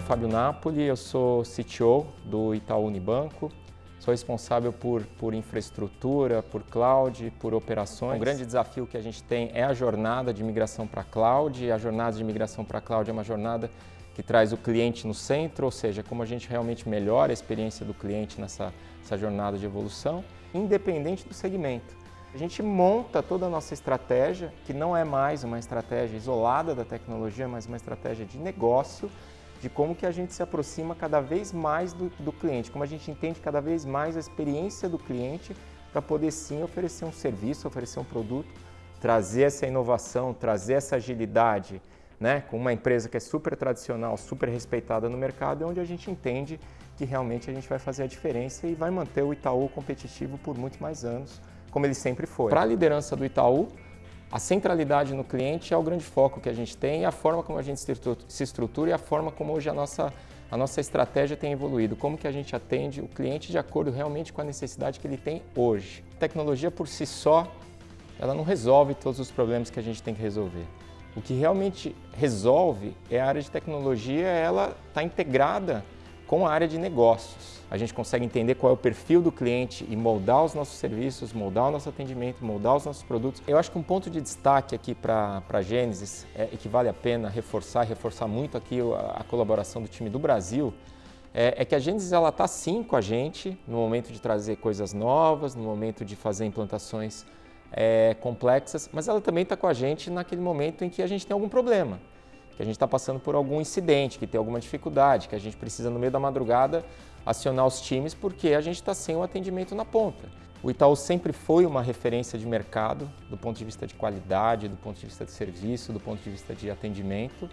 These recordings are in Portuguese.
Fábio Napoli, eu sou CTO do Itaú Unibanco. Sou responsável por, por infraestrutura, por cloud, por operações. O grande desafio que a gente tem é a jornada de migração para cloud. A jornada de migração para cloud é uma jornada que traz o cliente no centro, ou seja, como a gente realmente melhora a experiência do cliente nessa, nessa jornada de evolução, independente do segmento. A gente monta toda a nossa estratégia, que não é mais uma estratégia isolada da tecnologia, mas uma estratégia de negócio, de como que a gente se aproxima cada vez mais do, do cliente, como a gente entende cada vez mais a experiência do cliente para poder sim oferecer um serviço, oferecer um produto, trazer essa inovação, trazer essa agilidade, né, com uma empresa que é super tradicional, super respeitada no mercado, é onde a gente entende que realmente a gente vai fazer a diferença e vai manter o Itaú competitivo por muito mais anos, como ele sempre foi. Para a liderança do Itaú, a centralidade no cliente é o grande foco que a gente tem a forma como a gente se estrutura e a forma como hoje a nossa, a nossa estratégia tem evoluído, como que a gente atende o cliente de acordo realmente com a necessidade que ele tem hoje. A tecnologia por si só, ela não resolve todos os problemas que a gente tem que resolver. O que realmente resolve é a área de tecnologia, ela está integrada com a área de negócios. A gente consegue entender qual é o perfil do cliente e moldar os nossos serviços, moldar o nosso atendimento, moldar os nossos produtos. Eu acho que um ponto de destaque aqui para a Gênesis é, e que vale a pena reforçar, reforçar muito aqui a, a colaboração do time do Brasil, é, é, que a Gênesis ela está sim com a gente no momento de trazer coisas novas, no momento de fazer implantações é, complexas, mas ela também está com a gente naquele momento em que a gente tem algum problema que a gente está passando por algum incidente, que tem alguma dificuldade, que a gente precisa no meio da madrugada acionar os times porque a gente está sem o atendimento na ponta. O Itaú sempre foi uma referência de mercado do ponto de vista de qualidade, do ponto de vista de serviço, do ponto de vista de atendimento.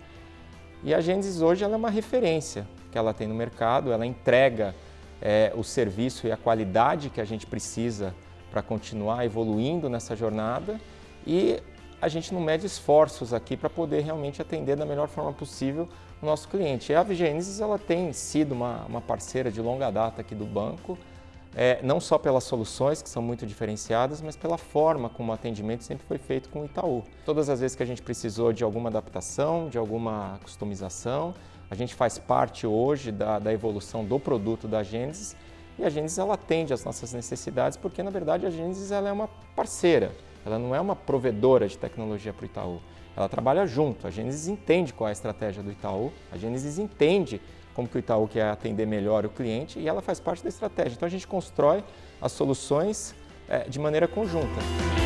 E a Gênesis hoje ela é uma referência que ela tem no mercado, ela entrega é, o serviço e a qualidade que a gente precisa para continuar evoluindo nessa jornada e a gente não mede esforços aqui para poder realmente atender da melhor forma possível o nosso cliente. E a Vigenesis ela tem sido uma, uma parceira de longa data aqui do banco, é, não só pelas soluções que são muito diferenciadas, mas pela forma como o atendimento sempre foi feito com o Itaú. Todas as vezes que a gente precisou de alguma adaptação, de alguma customização, a gente faz parte hoje da, da evolução do produto da Gênesis e a Gênesis ela atende às nossas necessidades porque, na verdade, a Gênesis ela é uma parceira. Ela não é uma provedora de tecnologia para o Itaú. Ela trabalha junto. A Gênesis entende qual é a estratégia do Itaú, a Gênesis entende como que o Itaú quer atender melhor o cliente e ela faz parte da estratégia. Então a gente constrói as soluções é, de maneira conjunta.